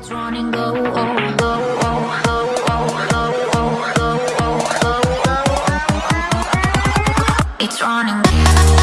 It's running low, oh, low, oh, low, low, low. It's running.